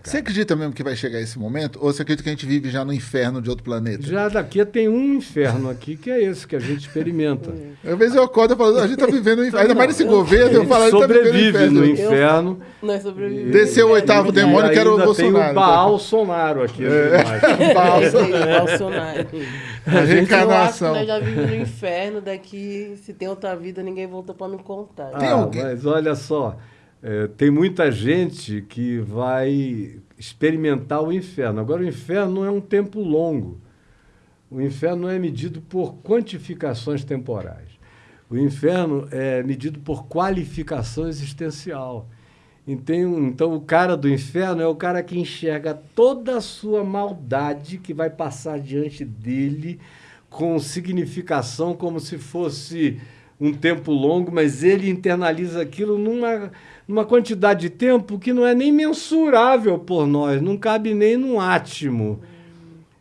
Você acredita mesmo que vai chegar esse momento? Ou você acredita que a gente vive já no inferno de outro planeta? Já daqui tem um inferno aqui, que é esse que a gente experimenta. Às vezes eu acordo e falo, a gente tá vivendo o inferno. Ainda mais nesse eu- governo, eu falo, a gente tá vivendo o sobrevive inferno. no inferno. Nós sobrevivemos. Desceu o oitavo E demônio, que era o Bolsonaro. Tem o Bolsonaro aqui. embaixo. Balsa. Bolsonaro. A Eu acho que reencarnação. nós já vivemos no inferno, daqui, se tem outra vida, ninguém voltou pra me contar. Tem Ah, alguém- Mas olha só, é, tem muita gente que vai experimentar o inferno. Agora, o inferno não é um tempo longo. O inferno não é medido por quantificações temporais. O inferno é medido por qualificação existencial. Então, então, o cara do inferno é o cara que enxerga toda a sua maldade que vai passar diante dele com significação como se fosse um tempo longo, mas ele internaliza aquilo numa, numa quantidade de tempo que não é nem mensurável por nós, não cabe nem num átimo.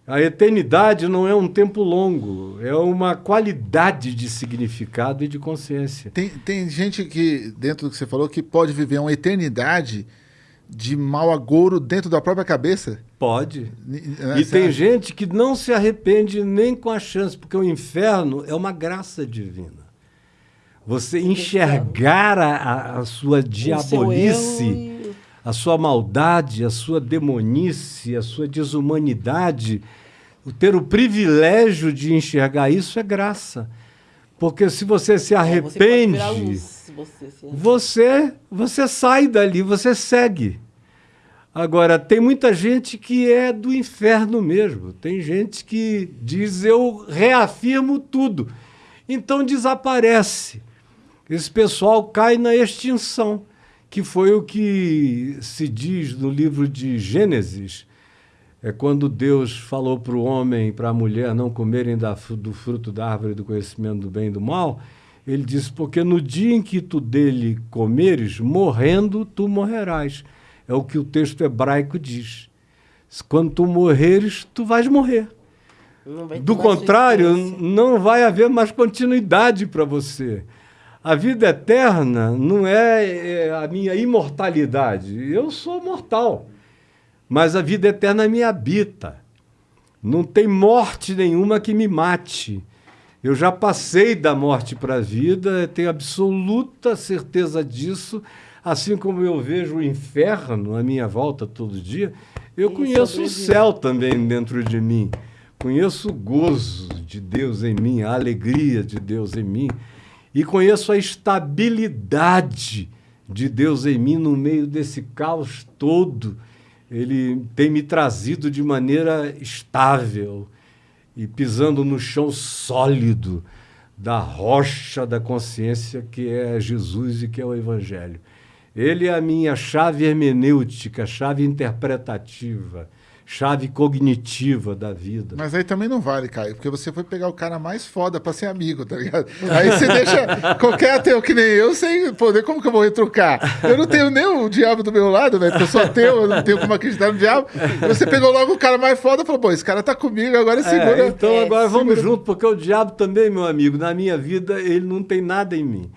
A eternidade não é um tempo longo, é uma qualidade de significado e de consciência. Tem, tem gente que, dentro do que você falou, que pode viver uma eternidade de mau agouro dentro da própria cabeça. Pode. Ni- E tem gente que não se arrepende nem com a chance, porque o inferno é uma graça divina. Você enxergar a, a- sua diabolice, a sua maldade, a sua demonice, a sua desumanidade, o ter o privilégio de enxergar isso é graça. Porque se você se É, você arrepende, luz, se você se você, você sai dali, você segue. Agora, tem muita gente que é do inferno mesmo. Tem gente que diz eu reafirmo tudo. Então desaparece. Esse pessoal cai na extinção, que foi o que se diz no livro de Gênesis. É quando Deus falou para o homem e para a mulher não comerem da do fruto da árvore do conhecimento do bem e do mal, ele disse: Porque no dia em que tu dele comeres, morrendo tu morrerás. É o que o texto hebraico diz. Quando tu morreres, tu vais morrer. Do contrário, não vai haver mais continuidade para você. A vida eterna não é, é a minha imortalidade. Eu sou mortal, mas a vida eterna me habita. Não tem morte nenhuma que me mate. Eu já passei da morte para a vida, tenho absoluta certeza disso. Assim como eu vejo o inferno à minha volta todo dia, eu E conheço o céu também dentro de mim. Conheço o gozo de Deus em mim, a alegria de Deus em mim. E conheço a estabilidade de Deus em mim no meio desse caos todo. Ele tem me trazido de maneira estável e pisando no chão sólido da rocha da consciência que é Jesus e que é o Evangelho. Ele é a minha chave hermenêutica, chave interpretativa, chave cognitiva da vida. Mas aí também não vale, Caio, porque você foi pegar o cara mais foda pra ser amigo, tá ligado? Aí você deixa qualquer ateu que nem eu sem poder, como que eu vou retrucar? Eu não tenho nem o diabo do meu lado, velho, porque eu sou ateu, eu não tenho como acreditar no diabo. Você pegou logo o cara mais foda e falou, pô, esse cara tá comigo, agora segura. É, então É, agora vamos segura. junto, porque o diabo também, meu amigo, na minha vida, ele não tem nada em mim.